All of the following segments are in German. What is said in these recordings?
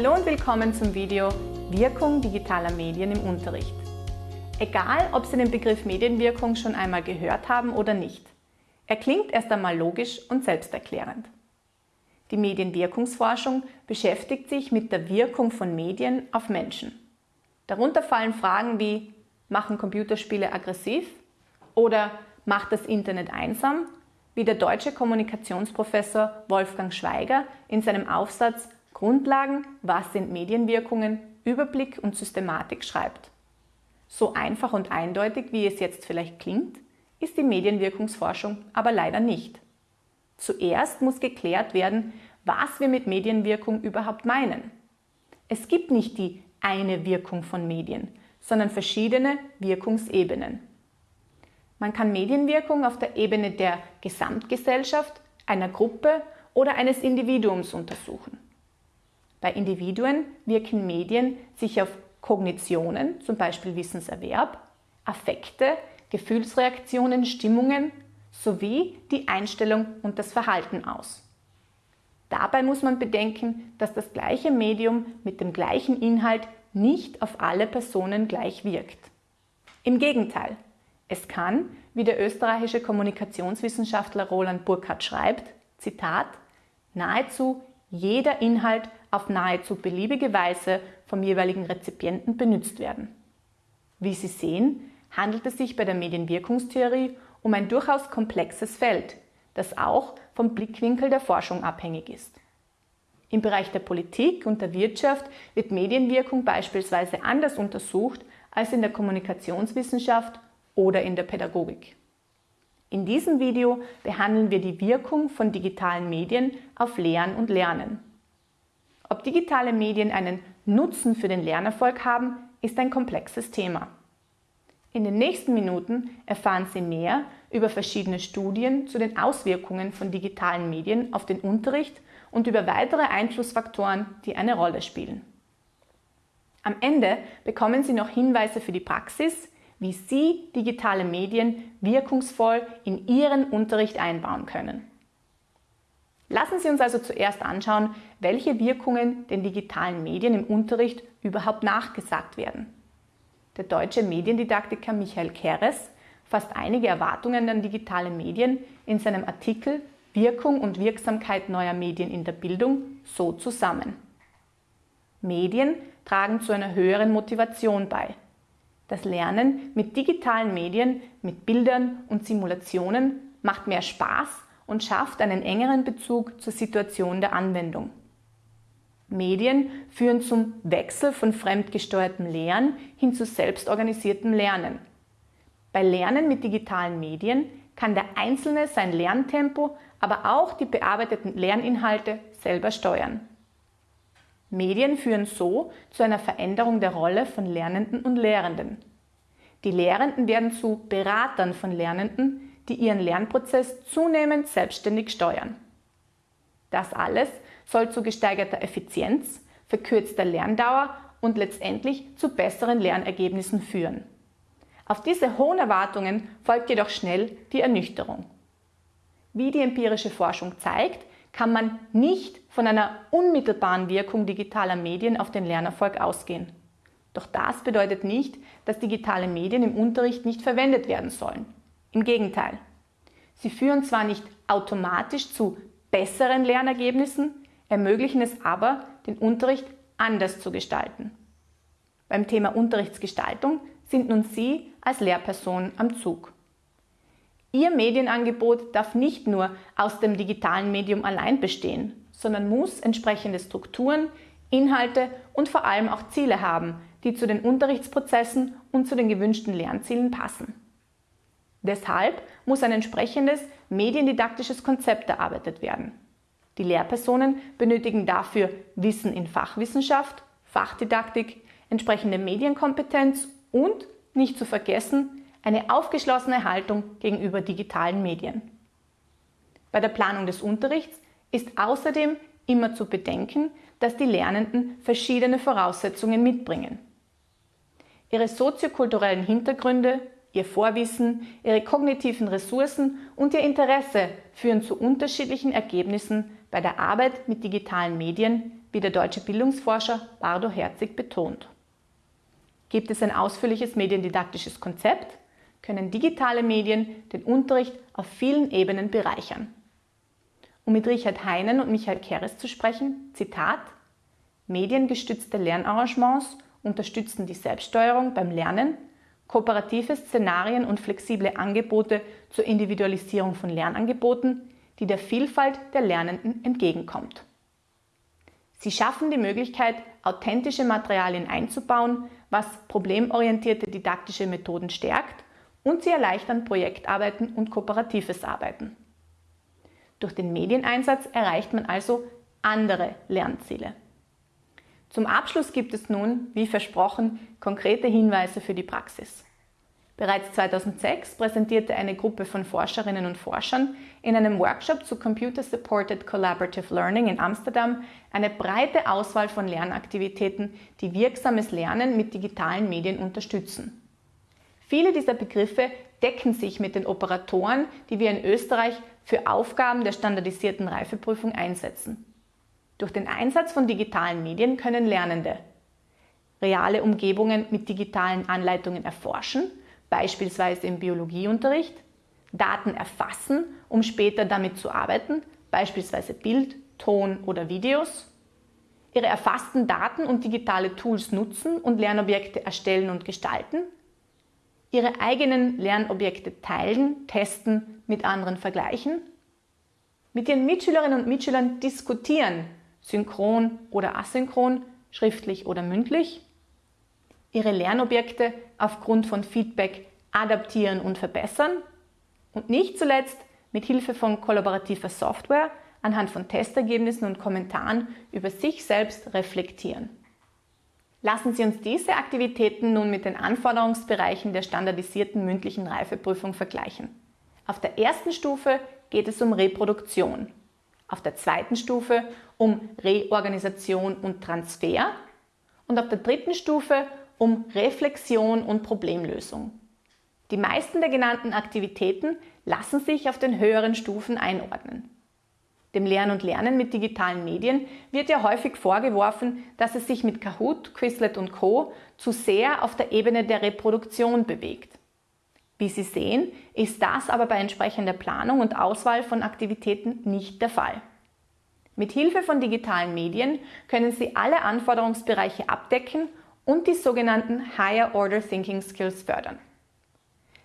Hallo und willkommen zum Video Wirkung digitaler Medien im Unterricht. Egal, ob Sie den Begriff Medienwirkung schon einmal gehört haben oder nicht. Er klingt erst einmal logisch und selbsterklärend. Die Medienwirkungsforschung beschäftigt sich mit der Wirkung von Medien auf Menschen. Darunter fallen Fragen wie, machen Computerspiele aggressiv? Oder macht das Internet einsam? Wie der deutsche Kommunikationsprofessor Wolfgang Schweiger in seinem Aufsatz Grundlagen, was sind Medienwirkungen, Überblick und Systematik schreibt. So einfach und eindeutig, wie es jetzt vielleicht klingt, ist die Medienwirkungsforschung aber leider nicht. Zuerst muss geklärt werden, was wir mit Medienwirkung überhaupt meinen. Es gibt nicht die eine Wirkung von Medien, sondern verschiedene Wirkungsebenen. Man kann Medienwirkung auf der Ebene der Gesamtgesellschaft, einer Gruppe oder eines Individuums untersuchen. Bei Individuen wirken Medien sich auf Kognitionen, zum Beispiel Wissenserwerb, Affekte, Gefühlsreaktionen, Stimmungen sowie die Einstellung und das Verhalten aus. Dabei muss man bedenken, dass das gleiche Medium mit dem gleichen Inhalt nicht auf alle Personen gleich wirkt. Im Gegenteil, es kann, wie der österreichische Kommunikationswissenschaftler Roland Burkhardt schreibt, Zitat, nahezu jeder Inhalt auf nahezu beliebige Weise vom jeweiligen Rezipienten benutzt werden. Wie Sie sehen, handelt es sich bei der Medienwirkungstheorie um ein durchaus komplexes Feld, das auch vom Blickwinkel der Forschung abhängig ist. Im Bereich der Politik und der Wirtschaft wird Medienwirkung beispielsweise anders untersucht als in der Kommunikationswissenschaft oder in der Pädagogik. In diesem Video behandeln wir die Wirkung von digitalen Medien auf Lehren und Lernen. Ob digitale Medien einen Nutzen für den Lernerfolg haben, ist ein komplexes Thema. In den nächsten Minuten erfahren Sie mehr über verschiedene Studien zu den Auswirkungen von digitalen Medien auf den Unterricht und über weitere Einflussfaktoren, die eine Rolle spielen. Am Ende bekommen Sie noch Hinweise für die Praxis, wie Sie digitale Medien wirkungsvoll in Ihren Unterricht einbauen können. Lassen Sie uns also zuerst anschauen, welche Wirkungen den digitalen Medien im Unterricht überhaupt nachgesagt werden. Der deutsche Mediendidaktiker Michael Keres fasst einige Erwartungen an digitale Medien in seinem Artikel Wirkung und Wirksamkeit neuer Medien in der Bildung so zusammen. Medien tragen zu einer höheren Motivation bei. Das Lernen mit digitalen Medien, mit Bildern und Simulationen macht mehr Spaß und schafft einen engeren Bezug zur Situation der Anwendung. Medien führen zum Wechsel von fremdgesteuertem Lehren hin zu selbstorganisiertem Lernen. Bei Lernen mit digitalen Medien kann der Einzelne sein Lerntempo, aber auch die bearbeiteten Lerninhalte selber steuern. Medien führen so zu einer Veränderung der Rolle von Lernenden und Lehrenden. Die Lehrenden werden zu Beratern von Lernenden, die ihren Lernprozess zunehmend selbstständig steuern. Das alles soll zu gesteigerter Effizienz, verkürzter Lerndauer und letztendlich zu besseren Lernergebnissen führen. Auf diese hohen Erwartungen folgt jedoch schnell die Ernüchterung. Wie die empirische Forschung zeigt, kann man nicht von einer unmittelbaren Wirkung digitaler Medien auf den Lernerfolg ausgehen. Doch das bedeutet nicht, dass digitale Medien im Unterricht nicht verwendet werden sollen. Im Gegenteil. Sie führen zwar nicht automatisch zu besseren Lernergebnissen, ermöglichen es aber, den Unterricht anders zu gestalten. Beim Thema Unterrichtsgestaltung sind nun Sie als Lehrperson am Zug. Ihr Medienangebot darf nicht nur aus dem digitalen Medium allein bestehen, sondern muss entsprechende Strukturen, Inhalte und vor allem auch Ziele haben, die zu den Unterrichtsprozessen und zu den gewünschten Lernzielen passen. Deshalb muss ein entsprechendes mediendidaktisches Konzept erarbeitet werden. Die Lehrpersonen benötigen dafür Wissen in Fachwissenschaft, Fachdidaktik, entsprechende Medienkompetenz und, nicht zu vergessen, eine aufgeschlossene Haltung gegenüber digitalen Medien. Bei der Planung des Unterrichts ist außerdem immer zu bedenken, dass die Lernenden verschiedene Voraussetzungen mitbringen. Ihre soziokulturellen Hintergründe, ihr Vorwissen, ihre kognitiven Ressourcen und ihr Interesse führen zu unterschiedlichen Ergebnissen bei der Arbeit mit digitalen Medien, wie der deutsche Bildungsforscher Bardo Herzig betont. Gibt es ein ausführliches mediendidaktisches Konzept, können digitale Medien den Unterricht auf vielen Ebenen bereichern. Um mit Richard Heinen und Michael Keres zu sprechen, Zitat, mediengestützte Lernarrangements unterstützen die Selbststeuerung beim Lernen, kooperative Szenarien und flexible Angebote zur Individualisierung von Lernangeboten, die der Vielfalt der Lernenden entgegenkommt. Sie schaffen die Möglichkeit, authentische Materialien einzubauen, was problemorientierte didaktische Methoden stärkt und sie erleichtern Projektarbeiten und kooperatives Arbeiten. Durch den Medieneinsatz erreicht man also andere Lernziele. Zum Abschluss gibt es nun, wie versprochen, konkrete Hinweise für die Praxis. Bereits 2006 präsentierte eine Gruppe von Forscherinnen und Forschern in einem Workshop zu Computer Supported Collaborative Learning in Amsterdam eine breite Auswahl von Lernaktivitäten, die wirksames Lernen mit digitalen Medien unterstützen. Viele dieser Begriffe decken sich mit den Operatoren, die wir in Österreich für Aufgaben der standardisierten Reifeprüfung einsetzen. Durch den Einsatz von digitalen Medien können Lernende reale Umgebungen mit digitalen Anleitungen erforschen, beispielsweise im Biologieunterricht, Daten erfassen, um später damit zu arbeiten, beispielsweise Bild, Ton oder Videos, ihre erfassten Daten und digitale Tools nutzen und Lernobjekte erstellen und gestalten, ihre eigenen Lernobjekte teilen, testen, mit anderen vergleichen, mit ihren Mitschülerinnen und Mitschülern diskutieren, synchron oder asynchron, schriftlich oder mündlich, ihre Lernobjekte aufgrund von Feedback adaptieren und verbessern und nicht zuletzt mit Hilfe von kollaborativer Software anhand von Testergebnissen und Kommentaren über sich selbst reflektieren. Lassen Sie uns diese Aktivitäten nun mit den Anforderungsbereichen der standardisierten mündlichen Reifeprüfung vergleichen. Auf der ersten Stufe geht es um Reproduktion auf der zweiten Stufe um Reorganisation und Transfer und auf der dritten Stufe um Reflexion und Problemlösung. Die meisten der genannten Aktivitäten lassen sich auf den höheren Stufen einordnen. Dem Lernen und Lernen mit digitalen Medien wird ja häufig vorgeworfen, dass es sich mit Kahoot, Quizlet und Co. zu sehr auf der Ebene der Reproduktion bewegt. Wie Sie sehen, ist das aber bei entsprechender Planung und Auswahl von Aktivitäten nicht der Fall. Mit Hilfe von digitalen Medien können Sie alle Anforderungsbereiche abdecken und die sogenannten Higher Order Thinking Skills fördern.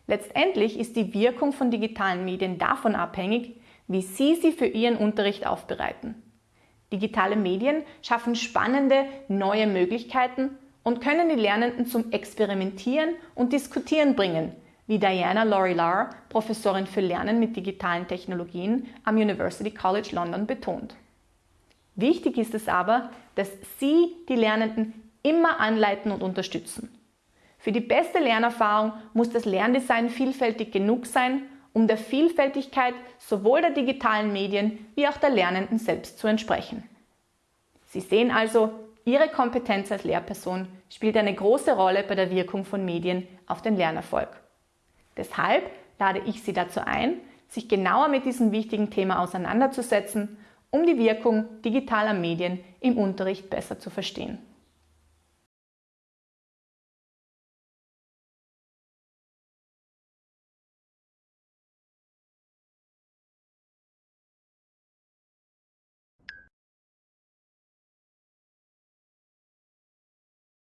Letztendlich ist die Wirkung von digitalen Medien davon abhängig, wie Sie sie für Ihren Unterricht aufbereiten. Digitale Medien schaffen spannende neue Möglichkeiten und können die Lernenden zum Experimentieren und Diskutieren bringen, wie Diana Lorilar, Professorin für Lernen mit digitalen Technologien am University College London, betont. Wichtig ist es aber, dass Sie die Lernenden immer anleiten und unterstützen. Für die beste Lernerfahrung muss das Lerndesign vielfältig genug sein, um der Vielfältigkeit sowohl der digitalen Medien wie auch der Lernenden selbst zu entsprechen. Sie sehen also, Ihre Kompetenz als Lehrperson spielt eine große Rolle bei der Wirkung von Medien auf den Lernerfolg. Deshalb lade ich Sie dazu ein, sich genauer mit diesem wichtigen Thema auseinanderzusetzen, um die Wirkung digitaler Medien im Unterricht besser zu verstehen.